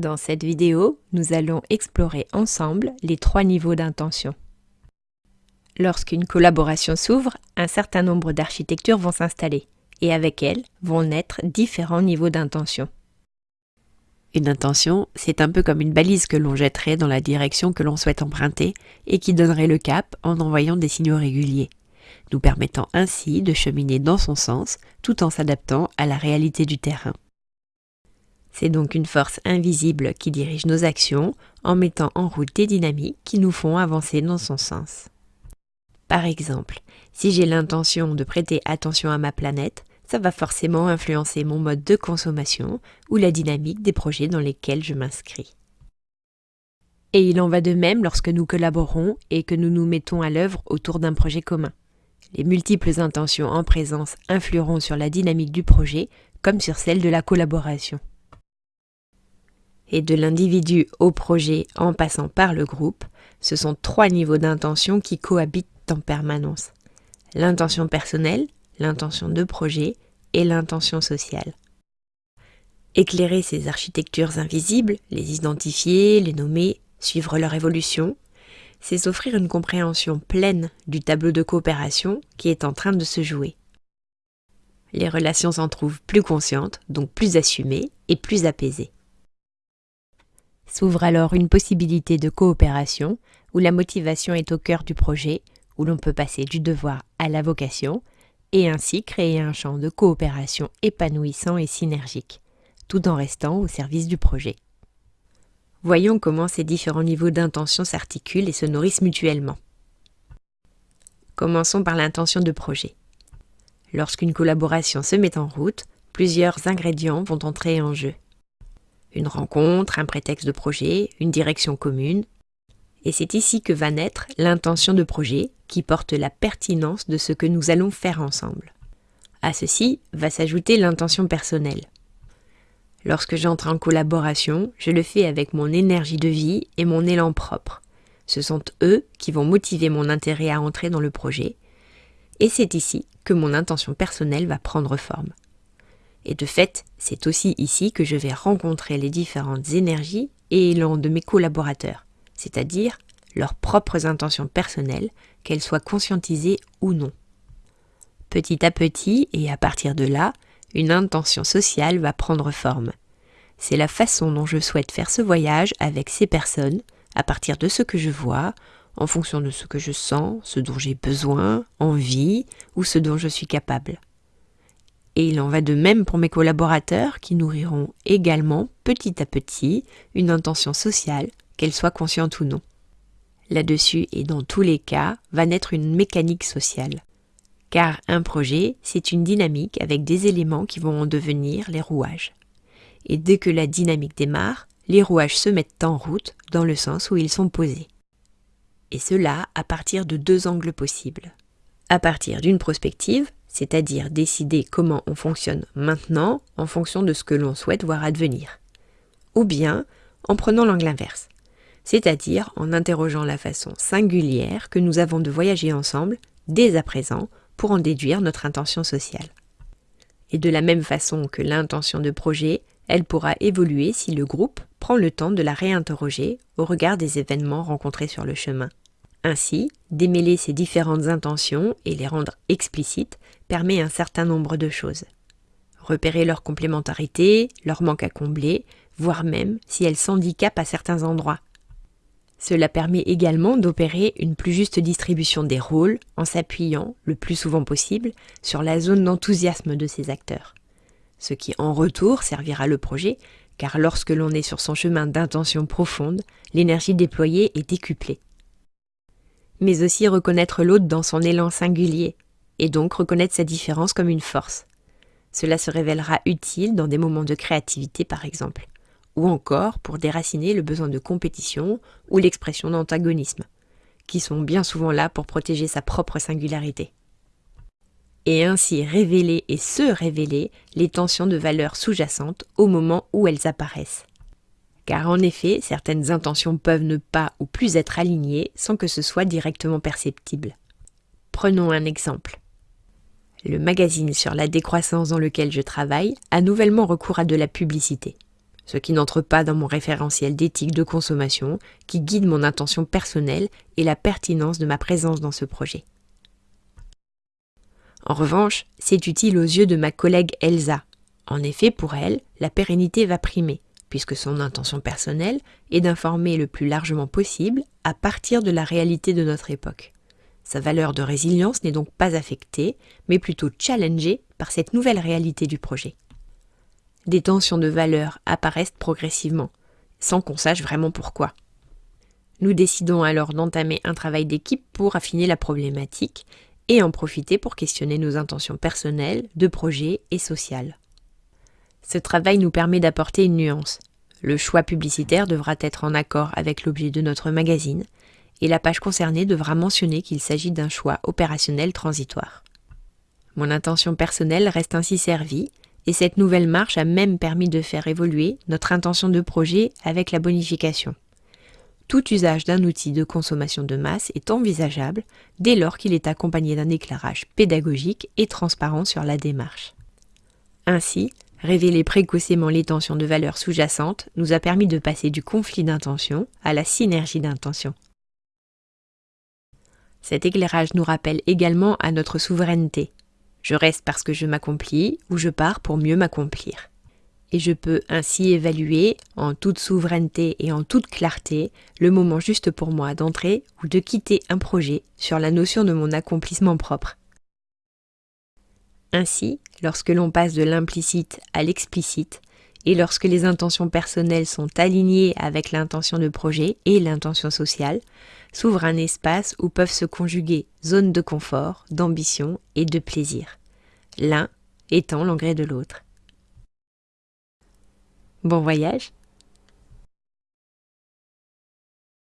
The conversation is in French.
Dans cette vidéo, nous allons explorer ensemble les trois niveaux d'intention. Lorsqu'une collaboration s'ouvre, un certain nombre d'architectures vont s'installer, et avec elles vont naître différents niveaux d'intention. Une intention, c'est un peu comme une balise que l'on jetterait dans la direction que l'on souhaite emprunter et qui donnerait le cap en envoyant des signaux réguliers, nous permettant ainsi de cheminer dans son sens tout en s'adaptant à la réalité du terrain. C'est donc une force invisible qui dirige nos actions en mettant en route des dynamiques qui nous font avancer dans son sens. Par exemple, si j'ai l'intention de prêter attention à ma planète, ça va forcément influencer mon mode de consommation ou la dynamique des projets dans lesquels je m'inscris. Et il en va de même lorsque nous collaborons et que nous nous mettons à l'œuvre autour d'un projet commun. Les multiples intentions en présence influeront sur la dynamique du projet comme sur celle de la collaboration et de l'individu au projet en passant par le groupe, ce sont trois niveaux d'intention qui cohabitent en permanence. L'intention personnelle, l'intention de projet et l'intention sociale. Éclairer ces architectures invisibles, les identifier, les nommer, suivre leur évolution, c'est s'offrir une compréhension pleine du tableau de coopération qui est en train de se jouer. Les relations s'en trouvent plus conscientes, donc plus assumées et plus apaisées. S'ouvre alors une possibilité de coopération où la motivation est au cœur du projet, où l'on peut passer du devoir à la vocation, et ainsi créer un champ de coopération épanouissant et synergique, tout en restant au service du projet. Voyons comment ces différents niveaux d'intention s'articulent et se nourrissent mutuellement. Commençons par l'intention de projet. Lorsqu'une collaboration se met en route, plusieurs ingrédients vont entrer en jeu une rencontre, un prétexte de projet, une direction commune. Et c'est ici que va naître l'intention de projet qui porte la pertinence de ce que nous allons faire ensemble. À ceci va s'ajouter l'intention personnelle. Lorsque j'entre en collaboration, je le fais avec mon énergie de vie et mon élan propre. Ce sont eux qui vont motiver mon intérêt à entrer dans le projet, et c'est ici que mon intention personnelle va prendre forme. Et de fait, c'est aussi ici que je vais rencontrer les différentes énergies et élans de mes collaborateurs, c'est-à-dire leurs propres intentions personnelles, qu'elles soient conscientisées ou non. Petit à petit, et à partir de là, une intention sociale va prendre forme. C'est la façon dont je souhaite faire ce voyage avec ces personnes, à partir de ce que je vois, en fonction de ce que je sens, ce dont j'ai besoin, envie, ou ce dont je suis capable. Et il en va de même pour mes collaborateurs qui nourriront également petit à petit une intention sociale, qu'elle soit consciente ou non. Là-dessus et dans tous les cas va naître une mécanique sociale. Car un projet, c'est une dynamique avec des éléments qui vont en devenir les rouages. Et dès que la dynamique démarre, les rouages se mettent en route dans le sens où ils sont posés. Et cela à partir de deux angles possibles. À partir d'une prospective, c'est-à-dire décider comment on fonctionne maintenant en fonction de ce que l'on souhaite voir advenir. Ou bien en prenant l'angle inverse, c'est-à-dire en interrogeant la façon singulière que nous avons de voyager ensemble dès à présent pour en déduire notre intention sociale. Et de la même façon que l'intention de projet, elle pourra évoluer si le groupe prend le temps de la réinterroger au regard des événements rencontrés sur le chemin. Ainsi, démêler ces différentes intentions et les rendre explicites permet un certain nombre de choses. Repérer leur complémentarité, leur manque à combler, voire même si elles s'handicapent à certains endroits. Cela permet également d'opérer une plus juste distribution des rôles en s'appuyant, le plus souvent possible, sur la zone d'enthousiasme de ces acteurs. Ce qui en retour servira le projet, car lorsque l'on est sur son chemin d'intention profonde, l'énergie déployée est décuplée mais aussi reconnaître l'autre dans son élan singulier, et donc reconnaître sa différence comme une force. Cela se révélera utile dans des moments de créativité par exemple, ou encore pour déraciner le besoin de compétition ou l'expression d'antagonisme, qui sont bien souvent là pour protéger sa propre singularité. Et ainsi révéler et se révéler les tensions de valeurs sous-jacentes au moment où elles apparaissent car en effet, certaines intentions peuvent ne pas ou plus être alignées sans que ce soit directement perceptible. Prenons un exemple. Le magazine sur la décroissance dans lequel je travaille a nouvellement recours à de la publicité. ce qui n'entre pas dans mon référentiel d'éthique de consommation qui guide mon intention personnelle et la pertinence de ma présence dans ce projet. En revanche, c'est utile aux yeux de ma collègue Elsa. En effet, pour elle, la pérennité va primer, puisque son intention personnelle est d'informer le plus largement possible à partir de la réalité de notre époque. Sa valeur de résilience n'est donc pas affectée, mais plutôt challengée par cette nouvelle réalité du projet. Des tensions de valeur apparaissent progressivement, sans qu'on sache vraiment pourquoi. Nous décidons alors d'entamer un travail d'équipe pour affiner la problématique et en profiter pour questionner nos intentions personnelles, de projet et sociales. Ce travail nous permet d'apporter une nuance. Le choix publicitaire devra être en accord avec l'objet de notre magazine, et la page concernée devra mentionner qu'il s'agit d'un choix opérationnel transitoire. Mon intention personnelle reste ainsi servie, et cette nouvelle marche a même permis de faire évoluer notre intention de projet avec la bonification. Tout usage d'un outil de consommation de masse est envisageable dès lors qu'il est accompagné d'un éclairage pédagogique et transparent sur la démarche. Ainsi, révéler précocement les tensions de valeur sous-jacentes nous a permis de passer du conflit d'intention à la synergie d'intention. Cet éclairage nous rappelle également à notre souveraineté. Je reste parce que je m'accomplis ou je pars pour mieux m'accomplir et je peux ainsi évaluer en toute souveraineté et en toute clarté le moment juste pour moi d'entrer ou de quitter un projet sur la notion de mon accomplissement propre. Ainsi, lorsque l'on passe de l'implicite à l'explicite, et lorsque les intentions personnelles sont alignées avec l'intention de projet et l'intention sociale, s'ouvre un espace où peuvent se conjuguer zones de confort, d'ambition et de plaisir, l'un étant l'engrais de l'autre. Bon voyage